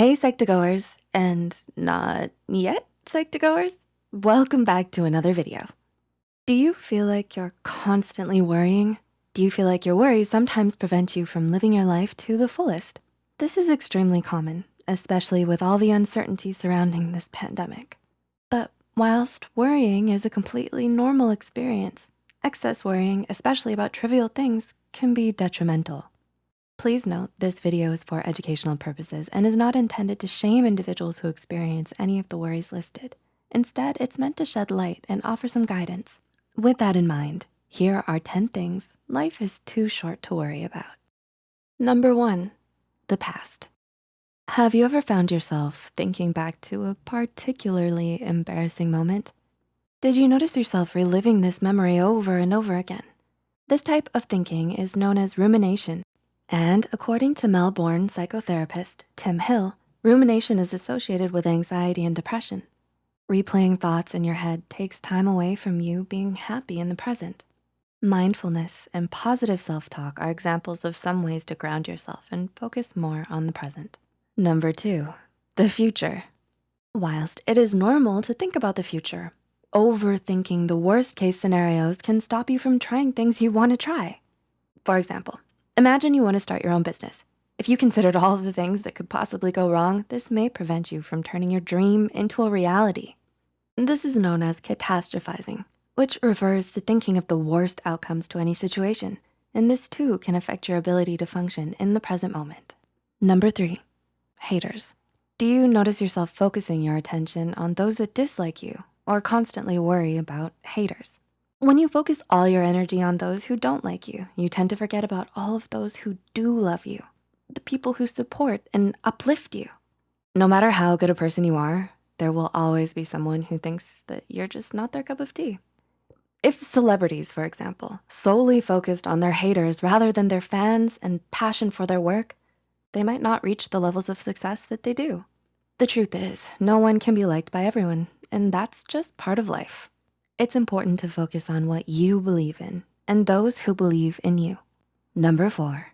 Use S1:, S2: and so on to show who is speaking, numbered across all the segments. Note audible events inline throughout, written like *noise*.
S1: Hey, Psych2Goers, and not yet Psych2Goers. Welcome back to another video. Do you feel like you're constantly worrying? Do you feel like your worries sometimes prevent you from living your life to the fullest? This is extremely common, especially with all the uncertainty surrounding this pandemic. But whilst worrying is a completely normal experience, excess worrying, especially about trivial things, can be detrimental. Please note this video is for educational purposes and is not intended to shame individuals who experience any of the worries listed. Instead, it's meant to shed light and offer some guidance. With that in mind, here are 10 things life is too short to worry about. Number one, the past. Have you ever found yourself thinking back to a particularly embarrassing moment? Did you notice yourself reliving this memory over and over again? This type of thinking is known as rumination and according to Melbourne psychotherapist Tim Hill, rumination is associated with anxiety and depression. Replaying thoughts in your head takes time away from you being happy in the present. Mindfulness and positive self-talk are examples of some ways to ground yourself and focus more on the present. Number two, the future. Whilst it is normal to think about the future, overthinking the worst case scenarios can stop you from trying things you wanna try. For example, Imagine you wanna start your own business. If you considered all of the things that could possibly go wrong, this may prevent you from turning your dream into a reality. This is known as catastrophizing, which refers to thinking of the worst outcomes to any situation. And this too can affect your ability to function in the present moment. Number three, haters. Do you notice yourself focusing your attention on those that dislike you or constantly worry about haters? When you focus all your energy on those who don't like you, you tend to forget about all of those who do love you, the people who support and uplift you. No matter how good a person you are, there will always be someone who thinks that you're just not their cup of tea. If celebrities, for example, solely focused on their haters rather than their fans and passion for their work, they might not reach the levels of success that they do. The truth is, no one can be liked by everyone, and that's just part of life. It's important to focus on what you believe in and those who believe in you. Number four,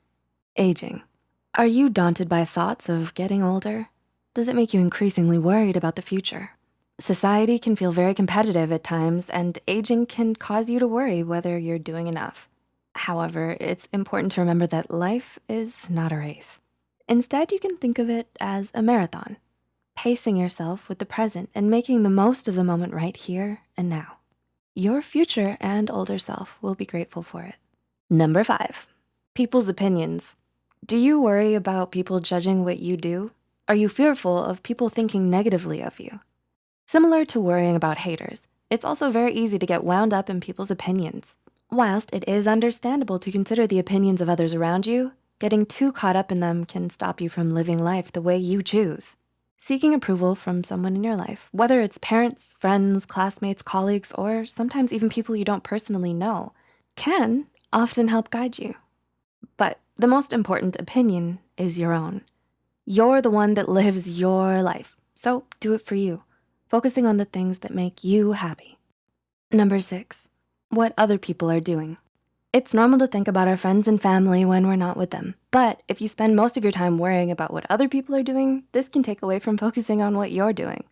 S1: aging. Are you daunted by thoughts of getting older? Does it make you increasingly worried about the future? Society can feel very competitive at times and aging can cause you to worry whether you're doing enough. However, it's important to remember that life is not a race. Instead, you can think of it as a marathon, pacing yourself with the present and making the most of the moment right here and now. Your future and older self will be grateful for it. Number five, people's opinions. Do you worry about people judging what you do? Are you fearful of people thinking negatively of you? Similar to worrying about haters, it's also very easy to get wound up in people's opinions. Whilst it is understandable to consider the opinions of others around you, getting too caught up in them can stop you from living life the way you choose. Seeking approval from someone in your life, whether it's parents, friends, classmates, colleagues, or sometimes even people you don't personally know, can often help guide you. But the most important opinion is your own. You're the one that lives your life, so do it for you, focusing on the things that make you happy. Number six, what other people are doing. It's normal to think about our friends and family when we're not with them. But if you spend most of your time worrying about what other people are doing, this can take away from *laughs* focusing on what you're doing.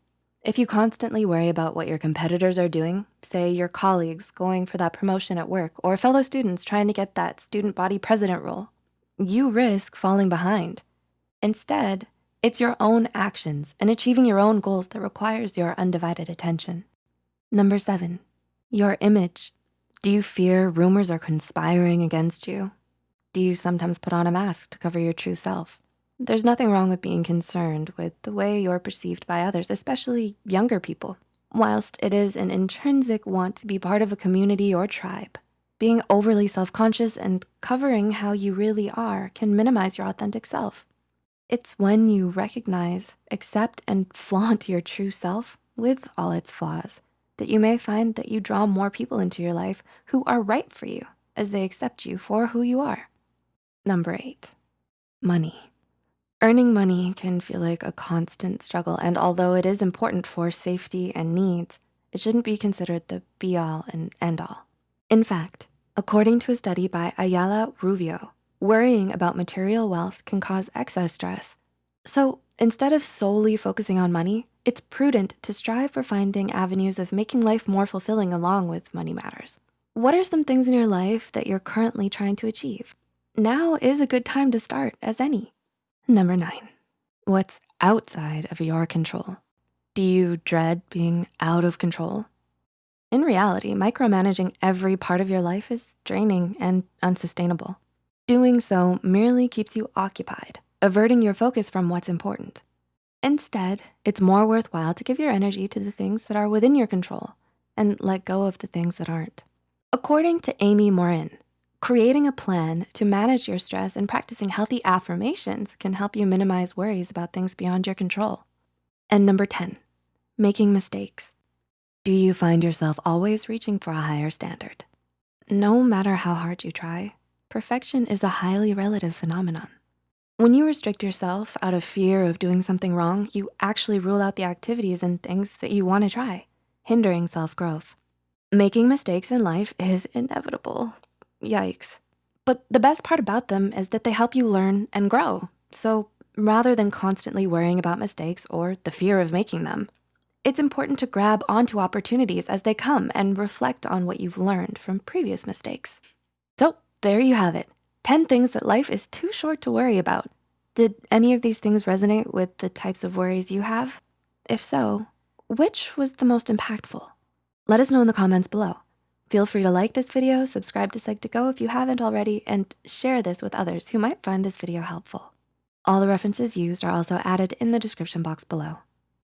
S1: If you constantly worry about what your competitors are doing, say your colleagues going for that promotion at work or fellow students trying to get that student body president role, you risk falling behind. Instead, it's your own actions and achieving your own goals that requires your undivided attention. Number seven, your image. Do you fear rumors are conspiring against you? Do you sometimes put on a mask to cover your true self? There's nothing wrong with being concerned with the way you're perceived by others, especially younger people. Whilst it is an intrinsic want to be part of a community or tribe, being overly self-conscious and covering how you really are can minimize your authentic self. It's when you recognize, accept, and *laughs* flaunt your true self with all its flaws that you may find that you draw more people into your life who are right for you as they accept you for who you are. Number eight, money. Earning money can feel like a constant struggle. And although it is important for safety and needs, it shouldn't be considered the be all and end all. In fact, according to a study by Ayala Rubio, worrying about material wealth can cause excess stress. So instead of solely focusing on money, it's prudent to strive for finding avenues of making life more fulfilling along with money matters. What are some things in your life that you're currently trying to achieve? Now is a good time to start as any. Number nine, what's outside of your control? Do you dread being out of control? In reality, micromanaging every part of your life is draining and unsustainable. Doing so merely keeps you occupied, averting your focus from what's important. Instead, it's more worthwhile to give your energy to the things that are within your control and let go of the things that aren't. According to Amy Morin, creating a plan to manage your stress and practicing healthy affirmations can help you minimize worries about things beyond your control. And number 10, making mistakes. Do you find yourself always reaching for a higher standard? No matter how hard you try, perfection is a highly relative phenomenon. When you restrict yourself out of fear of doing something wrong, you actually rule out the activities and things that you wanna try, hindering self-growth. Making mistakes in life is inevitable, yikes. But the best part about them is that they help you learn and grow. So rather than constantly worrying about mistakes or the fear of making them, it's important to grab onto opportunities as they come and reflect on what you've learned from previous mistakes. So there you have it, 10 things that life is too short to worry about. Did any of these things resonate with the types of worries you have? If so, which was the most impactful? Let us know in the comments below. Feel free to like this video, subscribe to Psych2Go if you haven't already, and share this with others who might find this video helpful. All the references used are also added in the description box below.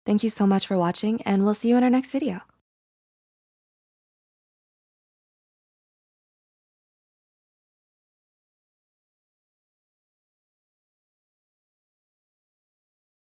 S1: Thank you so much for watching and we'll see you in our next video.